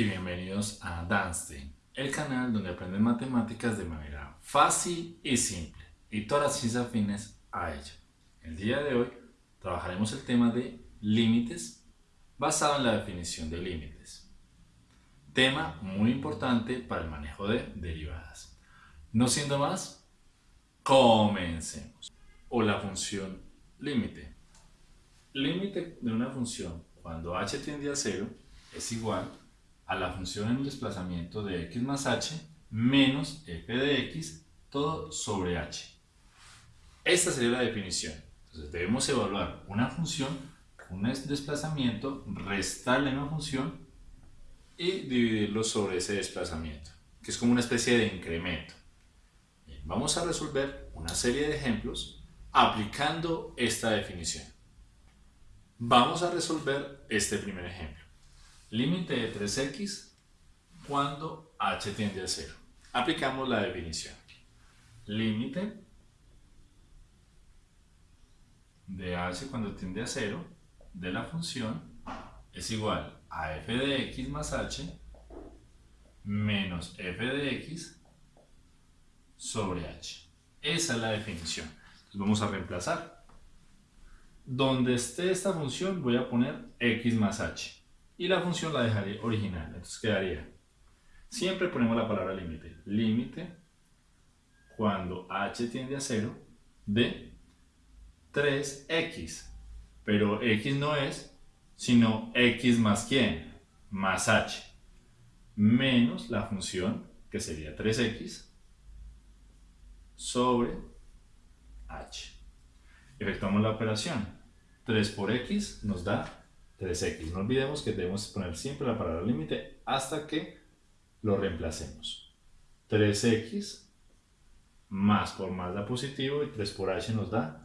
y bienvenidos a Danstein, el canal donde aprenden matemáticas de manera fácil y simple y todas las ciencias afines a ello. El día de hoy trabajaremos el tema de límites basado en la definición de límites. Tema muy importante para el manejo de derivadas. No siendo más, comencemos. O la función límite. Límite de una función cuando h tiende a 0 es igual a la función en desplazamiento de x más h menos f de x todo sobre h. Esta sería la definición. Entonces debemos evaluar una función, un desplazamiento, restarle una función y dividirlo sobre ese desplazamiento, que es como una especie de incremento. vamos a resolver una serie de ejemplos aplicando esta definición. Vamos a resolver este primer ejemplo. Límite de 3x cuando h tiende a 0. Aplicamos la definición. Límite de h cuando tiende a 0 de la función es igual a f de x más h menos f de x sobre h. Esa es la definición. Entonces vamos a reemplazar. Donde esté esta función voy a poner x más h y la función la dejaré original. Entonces quedaría, siempre ponemos la palabra límite, límite cuando h tiende a 0 de 3x, pero x no es sino x más quién, más h, menos la función que sería 3x sobre h. Efectuamos la operación. 3 por x nos da 3x. No olvidemos que debemos poner siempre la palabra límite hasta que lo reemplacemos. 3x más por más da positivo y 3 por h nos da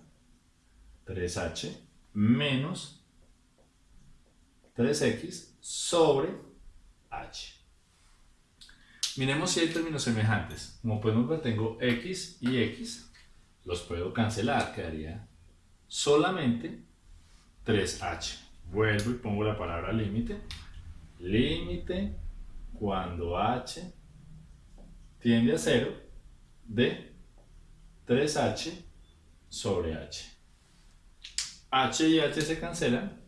3h menos 3x sobre h. Miremos si hay términos semejantes. Como podemos ver tengo x y x, los puedo cancelar, quedaría solamente 3h. Vuelvo y pongo la palabra límite. Límite cuando h tiende a 0 de 3h sobre h. h y h se cancelan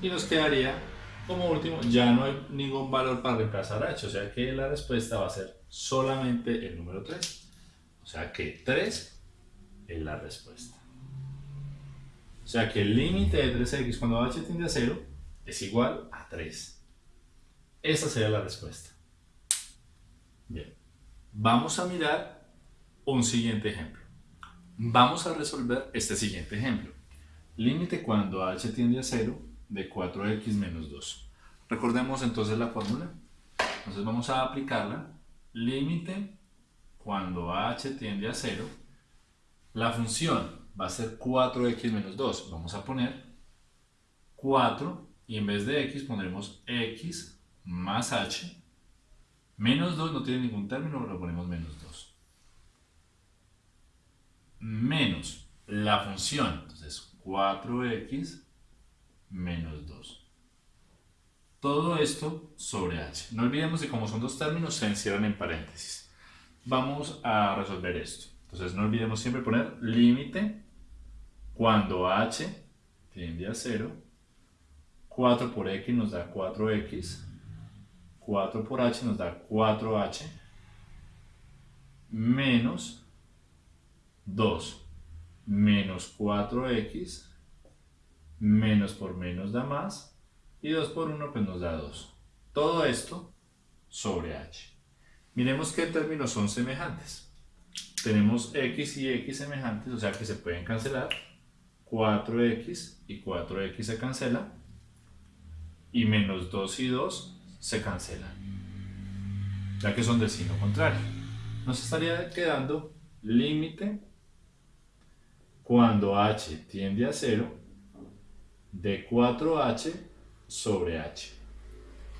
y nos quedaría como último, ya no hay ningún valor para reemplazar h, o sea que la respuesta va a ser solamente el número 3. O sea que 3 es la respuesta. O sea que el límite de 3x cuando h tiende a 0 es igual a 3. Esa sería la respuesta. Bien, vamos a mirar un siguiente ejemplo. Vamos a resolver este siguiente ejemplo. Límite cuando h tiende a 0 de 4x menos 2. Recordemos entonces la fórmula. Entonces vamos a aplicarla. Límite cuando h tiende a 0. La función va a ser 4x menos 2. Vamos a poner 4 y en vez de x pondremos x más h. Menos 2 no tiene ningún término, lo ponemos menos 2. Menos la función, entonces 4x menos 2. Todo esto sobre h. No olvidemos que como son dos términos se encierran en paréntesis. Vamos a resolver esto. Entonces no olvidemos siempre poner límite cuando h tiende a 0, 4 por x nos da 4x, 4 por h nos da 4h, menos 2, menos 4x, menos por menos da más, y 2 por 1 pues nos da 2. Todo esto sobre h. Miremos qué términos son semejantes. Tenemos x y x semejantes, o sea que se pueden cancelar. 4x y 4x se cancela y menos 2 y 2 se cancelan ya que son del signo contrario. Nos estaría quedando límite cuando h tiende a 0 de 4h sobre h.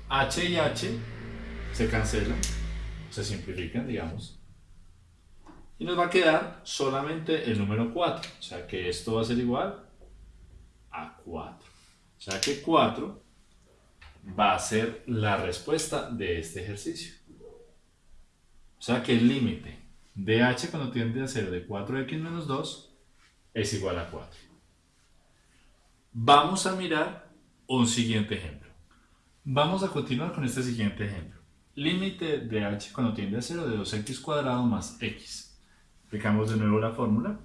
H y h se cancelan se simplifican digamos y nos va a quedar solamente el número 4. O sea que esto va a ser igual a 4. O sea que 4 va a ser la respuesta de este ejercicio. O sea que el límite de h cuando tiende a 0 de 4x menos 2 es igual a 4. Vamos a mirar un siguiente ejemplo. Vamos a continuar con este siguiente ejemplo. Límite de h cuando tiende a 0 de 2x cuadrado más x. Aplicamos de nuevo la fórmula.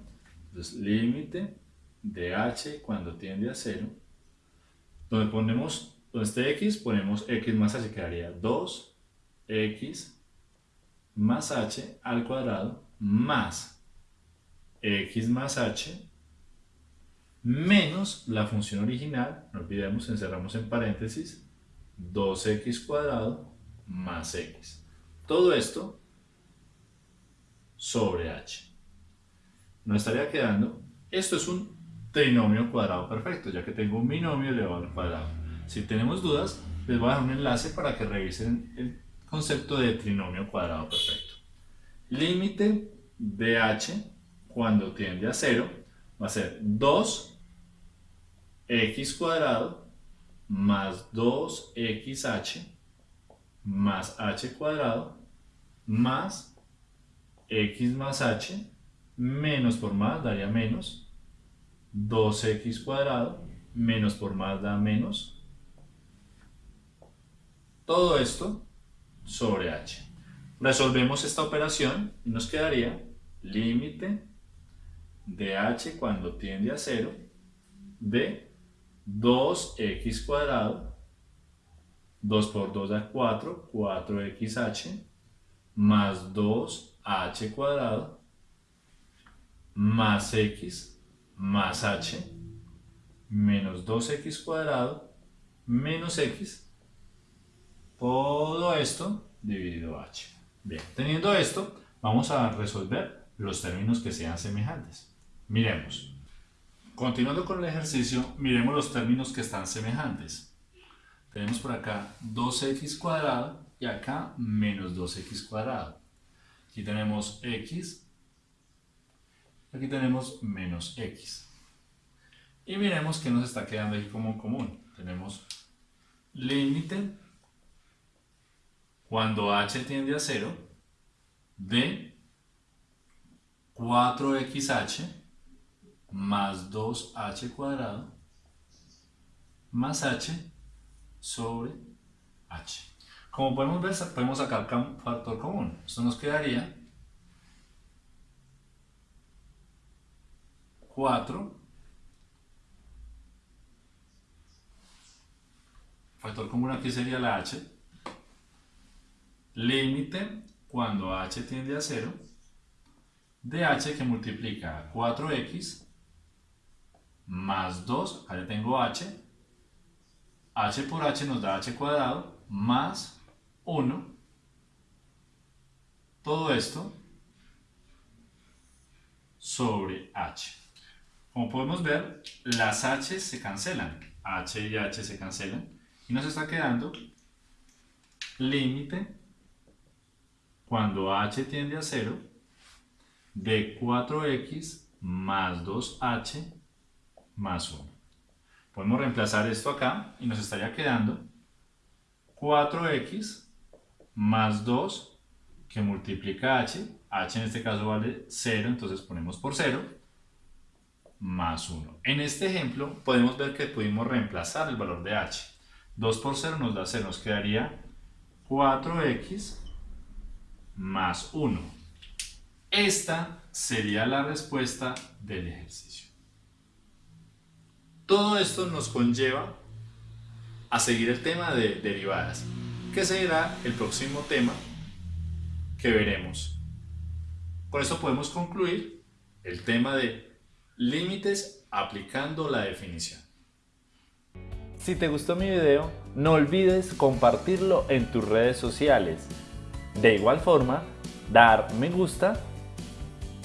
Entonces, límite de h cuando tiende a 0. Donde ponemos, donde esté x, ponemos x más h, quedaría 2x más h al cuadrado más x más h menos la función original, no olvidemos, encerramos en paréntesis, 2x cuadrado más x. Todo esto sobre h. Nos estaría quedando, esto es un trinomio cuadrado perfecto, ya que tengo un binomio elevado al cuadrado. Si tenemos dudas, les voy a dar un enlace para que revisen el concepto de trinomio cuadrado perfecto. Límite de h cuando tiende a 0 va a ser 2x cuadrado más 2xh más h cuadrado más x más h menos por más daría menos 2x cuadrado menos por más da menos todo esto sobre h. Resolvemos esta operación y nos quedaría límite de h cuando tiende a 0 de 2x cuadrado 2 por 2 da 4, 4xh más 2h cuadrado más x más h menos 2x cuadrado menos x todo esto dividido h. Bien, teniendo esto, vamos a resolver los términos que sean semejantes. Miremos. Continuando con el ejercicio, miremos los términos que están semejantes. Tenemos por acá 2x cuadrado y acá menos 2x cuadrado. Aquí tenemos x, aquí tenemos menos x. Y miremos que nos está quedando aquí como común. Tenemos límite cuando h tiende a 0 de 4xh más 2h cuadrado más h sobre h. Como podemos ver, podemos sacar factor común. Esto nos quedaría 4 factor común aquí sería la h límite cuando h tiende a 0 de h que multiplica 4x más 2, acá ya tengo h, h por h nos da h cuadrado, más 1, todo esto sobre h. Como podemos ver, las h se cancelan, h y h se cancelan, y nos está quedando límite cuando h tiende a 0 de 4x más 2h más 1. Podemos reemplazar esto acá y nos estaría quedando 4x más 2 que multiplica h, h en este caso vale 0, entonces ponemos por 0, más 1. En este ejemplo podemos ver que pudimos reemplazar el valor de h. 2 por 0 nos da 0, nos quedaría 4x más 1. Esta sería la respuesta del ejercicio. Todo esto nos conlleva a seguir el tema de derivadas, que será el próximo tema que veremos. Con esto podemos concluir el tema de límites aplicando la definición. Si te gustó mi video, no olvides compartirlo en tus redes sociales. De igual forma, dar me gusta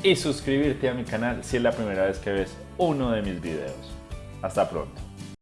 y suscribirte a mi canal si es la primera vez que ves uno de mis videos. Hasta pronto.